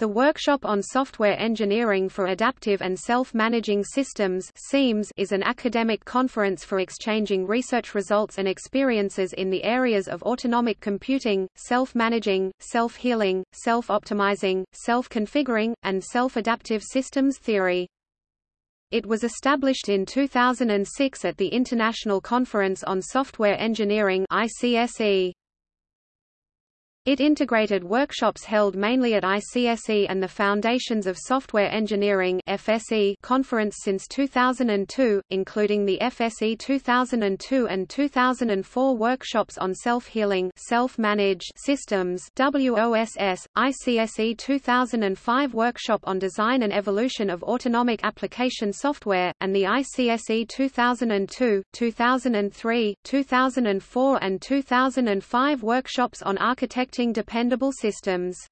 The Workshop on Software Engineering for Adaptive and Self-Managing Systems is an academic conference for exchanging research results and experiences in the areas of autonomic computing, self-managing, self-healing, self-optimizing, self-configuring, and self-adaptive systems theory. It was established in 2006 at the International Conference on Software Engineering ICSE. It integrated workshops held mainly at ICSE and the Foundations of Software Engineering FSE conference since 2002, including the FSE 2002 and 2004 workshops on self-healing self-managed systems WOSS, ICSE 2005 workshop on design and evolution of autonomic application software, and the ICSE 2002, 2003, 2004 and 2005 workshops on architecture dependable systems.